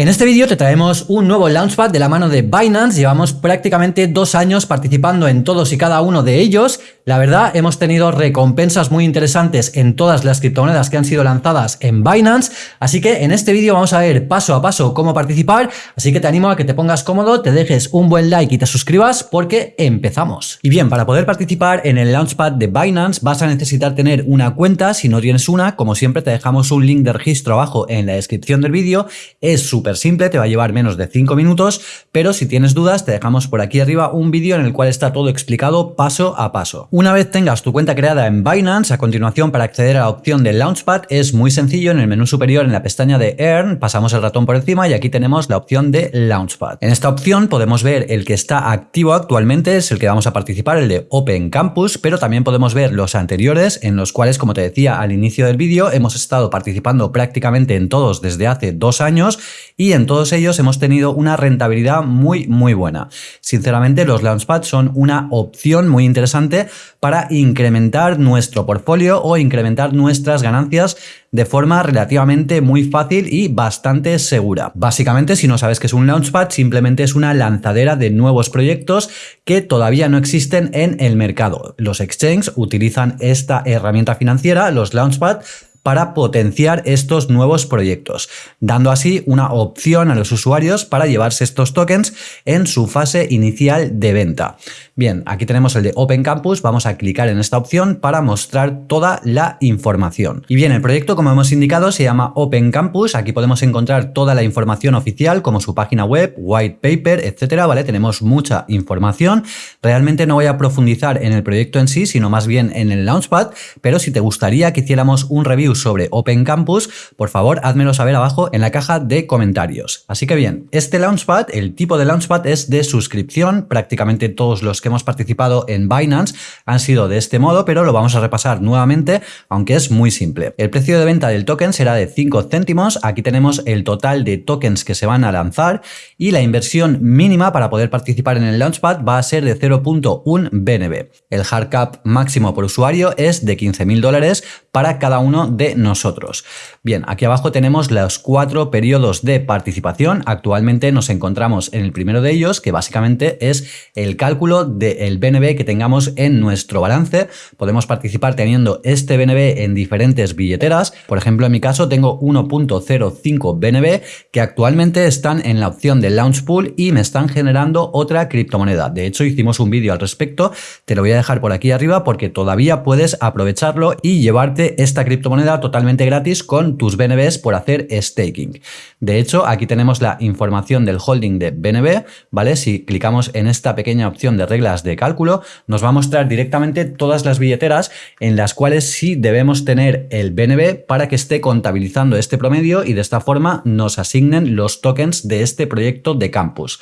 En este vídeo te traemos un nuevo Launchpad de la mano de Binance, llevamos prácticamente dos años participando en todos y cada uno de ellos, la verdad hemos tenido recompensas muy interesantes en todas las criptomonedas que han sido lanzadas en Binance, así que en este vídeo vamos a ver paso a paso cómo participar, así que te animo a que te pongas cómodo, te dejes un buen like y te suscribas porque empezamos. Y bien, para poder participar en el Launchpad de Binance vas a necesitar tener una cuenta, si no tienes una, como siempre te dejamos un link de registro abajo en la descripción del vídeo, es súper simple, te va a llevar menos de 5 minutos, pero si tienes dudas te dejamos por aquí arriba un vídeo en el cual está todo explicado paso a paso. Una vez tengas tu cuenta creada en Binance, a continuación para acceder a la opción de Launchpad es muy sencillo, en el menú superior en la pestaña de Earn pasamos el ratón por encima y aquí tenemos la opción de Launchpad. En esta opción podemos ver el que está activo actualmente, es el que vamos a participar, el de Open Campus, pero también podemos ver los anteriores en los cuales, como te decía al inicio del vídeo, hemos estado participando prácticamente en todos desde hace dos años y en todos ellos hemos tenido una rentabilidad muy muy buena. Sinceramente los Launchpad son una opción muy interesante para incrementar nuestro portfolio o incrementar nuestras ganancias de forma relativamente muy fácil y bastante segura. Básicamente, si no sabes qué es un Launchpad, simplemente es una lanzadera de nuevos proyectos que todavía no existen en el mercado. Los exchanges utilizan esta herramienta financiera, los Launchpad, para potenciar estos nuevos proyectos, dando así una opción a los usuarios para llevarse estos tokens en su fase inicial de venta. Bien, aquí tenemos el de Open Campus, vamos a clicar en esta opción para mostrar toda la información. Y bien, el proyecto como hemos indicado se llama Open Campus, aquí podemos encontrar toda la información oficial como su página web, white paper, etcétera, ¿vale? Tenemos mucha información, realmente no voy a profundizar en el proyecto en sí, sino más bien en el Launchpad, pero si te gustaría que hiciéramos un review sobre Open Campus, por favor házmelo saber abajo en la caja de comentarios. Así que bien, este Launchpad, el tipo de Launchpad es de suscripción, prácticamente todos los que hemos participado en Binance han sido de este modo, pero lo vamos a repasar nuevamente, aunque es muy simple. El precio de venta del token será de 5 céntimos, aquí tenemos el total de tokens que se van a lanzar y la inversión mínima para poder participar en el Launchpad va a ser de 0.1 BNB. El hard cap máximo por usuario es de 15.000 dólares para cada uno de nosotros. Bien, aquí abajo tenemos los cuatro periodos de participación. Actualmente nos encontramos en el primero de ellos, que básicamente es el cálculo del BNB que tengamos en nuestro balance. Podemos participar teniendo este BNB en diferentes billeteras. Por ejemplo, en mi caso tengo 1.05 BNB que actualmente están en la opción de Launch Pool y me están generando otra criptomoneda. De hecho, hicimos un vídeo al respecto. Te lo voy a dejar por aquí arriba porque todavía puedes aprovecharlo y llevarte esta criptomoneda totalmente gratis con tus BNBs por hacer staking. De hecho, aquí tenemos la información del holding de BNB, ¿vale? Si clicamos en esta pequeña opción de reglas de cálculo, nos va a mostrar directamente todas las billeteras en las cuales sí debemos tener el BNB para que esté contabilizando este promedio y de esta forma nos asignen los tokens de este proyecto de campus.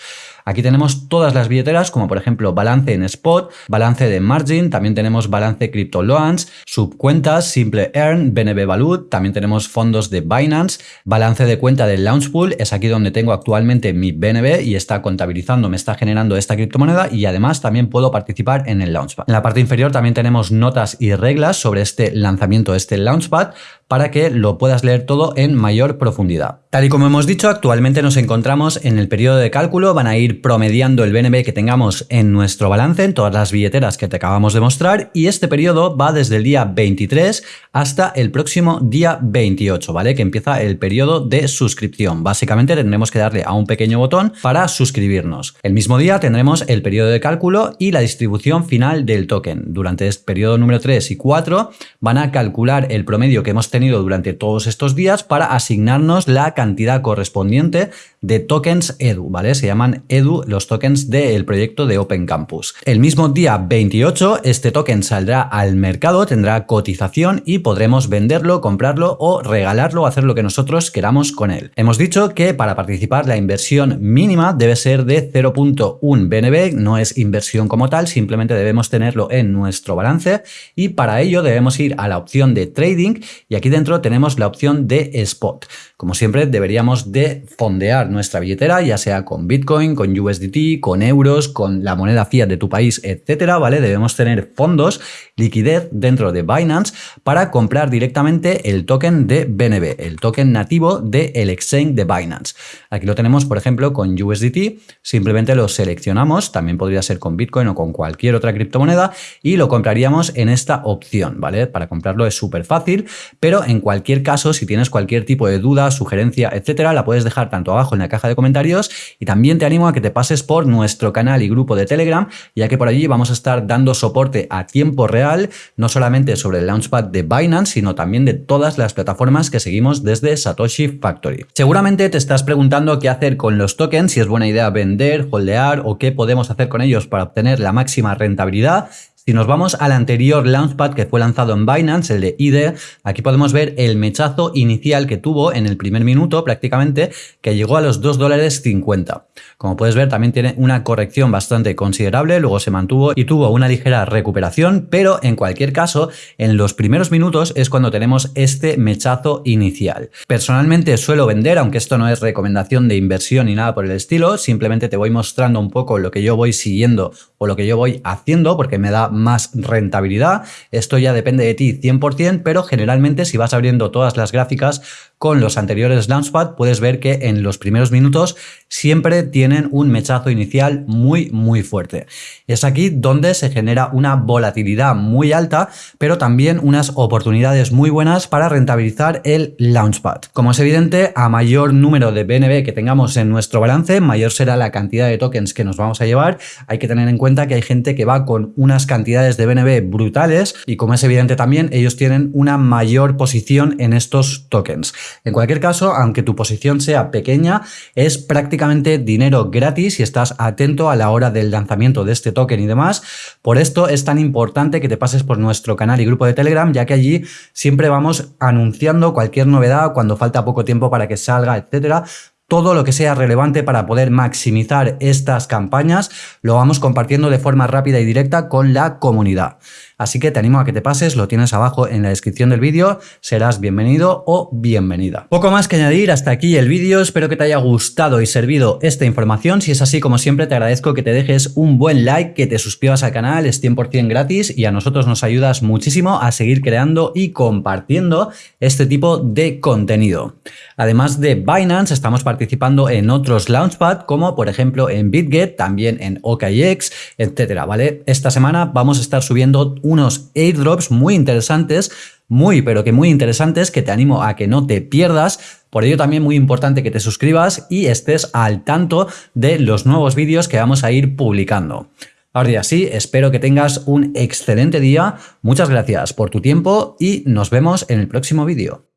Aquí tenemos todas las billeteras, como por ejemplo balance en spot, balance de margin, también tenemos balance crypto loans, subcuentas, simple earn, BNB Valut, también tenemos fondos de Binance, balance de cuenta del Launchpool, es aquí donde tengo actualmente mi BNB y está contabilizando, me está generando esta criptomoneda y además también puedo participar en el Launchpad. En la parte inferior también tenemos notas y reglas sobre este lanzamiento, este Launchpad, para que lo puedas leer todo en mayor profundidad. Tal y como hemos dicho, actualmente nos encontramos en el periodo de cálculo, van a ir promediando el BNB que tengamos en nuestro balance, en todas las billeteras que te acabamos de mostrar, y este periodo va desde el día 23 hasta el próximo día 28, ¿vale? Que empieza el periodo de suscripción. Básicamente tendremos que darle a un pequeño botón para suscribirnos. El mismo día tendremos el periodo de cálculo y la distribución final del token. Durante este periodo número 3 y 4 van a calcular el promedio que hemos tenido tenido durante todos estos días para asignarnos la cantidad correspondiente de tokens EDU, ¿vale? Se llaman EDU los tokens del proyecto de Open Campus. El mismo día 28 este token saldrá al mercado, tendrá cotización y podremos venderlo, comprarlo o regalarlo hacer lo que nosotros queramos con él. Hemos dicho que para participar la inversión mínima debe ser de 0.1 BNB, no es inversión como tal, simplemente debemos tenerlo en nuestro balance y para ello debemos ir a la opción de trading y aquí dentro tenemos la opción de spot. Como siempre deberíamos de fondear nuestra billetera, ya sea con Bitcoin, con USDT, con euros, con la moneda fiat de tu país, etcétera, ¿vale? Debemos tener fondos, liquidez dentro de Binance para comprar directamente el token de BNB, el token nativo del exchange de Binance. Aquí lo tenemos, por ejemplo, con USDT, simplemente lo seleccionamos, también podría ser con Bitcoin o con cualquier otra criptomoneda y lo compraríamos en esta opción, ¿vale? Para comprarlo es súper fácil, pero en cualquier caso, si tienes cualquier tipo de duda, sugerencia, etcétera, la puedes dejar tanto abajo en la caja de comentarios y también te animo a que te pases por nuestro canal y grupo de Telegram, ya que por allí vamos a estar dando soporte a tiempo real, no solamente sobre el Launchpad de Binance, sino también de todas las plataformas que seguimos desde Satoshi Factory. Seguramente te estás preguntando qué hacer con los tokens, si es buena idea vender, holdear o qué podemos hacer con ellos para obtener la máxima rentabilidad. Si nos vamos al anterior Launchpad que fue lanzado en Binance, el de IDE, aquí podemos ver el mechazo inicial que tuvo en el primer minuto prácticamente, que llegó a los 2 dólares 50. Como puedes ver, también tiene una corrección bastante considerable, luego se mantuvo y tuvo una ligera recuperación, pero en cualquier caso, en los primeros minutos es cuando tenemos este mechazo inicial. Personalmente suelo vender, aunque esto no es recomendación de inversión ni nada por el estilo, simplemente te voy mostrando un poco lo que yo voy siguiendo o lo que yo voy haciendo, porque me da más rentabilidad. Esto ya depende de ti 100%, pero generalmente si vas abriendo todas las gráficas con los anteriores Launchpad, puedes ver que en los primeros minutos siempre tienen un mechazo inicial muy, muy fuerte. Es aquí donde se genera una volatilidad muy alta, pero también unas oportunidades muy buenas para rentabilizar el Launchpad. Como es evidente, a mayor número de BNB que tengamos en nuestro balance, mayor será la cantidad de tokens que nos vamos a llevar. Hay que tener en cuenta que hay gente que va con unas cantidades de BNB brutales y como es evidente también, ellos tienen una mayor posición en estos tokens. En cualquier caso, aunque tu posición sea pequeña, es prácticamente dinero gratis si estás atento a la hora del lanzamiento de este token y demás. Por esto es tan importante que te pases por nuestro canal y grupo de Telegram, ya que allí siempre vamos anunciando cualquier novedad cuando falta poco tiempo para que salga, etcétera todo lo que sea relevante para poder maximizar estas campañas lo vamos compartiendo de forma rápida y directa con la comunidad. Así que te animo a que te pases, lo tienes abajo en la descripción del vídeo, serás bienvenido o bienvenida. Poco más que añadir, hasta aquí el vídeo, espero que te haya gustado y servido esta información, si es así como siempre te agradezco que te dejes un buen like, que te suscribas al canal, es 100% gratis y a nosotros nos ayudas muchísimo a seguir creando y compartiendo este tipo de contenido. Además de Binance, estamos participando en otros Launchpad, como por ejemplo en BitGet, también en OKX, etcétera, ¿vale? Esta semana vamos a estar subiendo unos airdrops muy interesantes, muy pero que muy interesantes, que te animo a que no te pierdas. Por ello también muy importante que te suscribas y estés al tanto de los nuevos vídeos que vamos a ir publicando. Ahora ya sí, espero que tengas un excelente día, muchas gracias por tu tiempo y nos vemos en el próximo vídeo.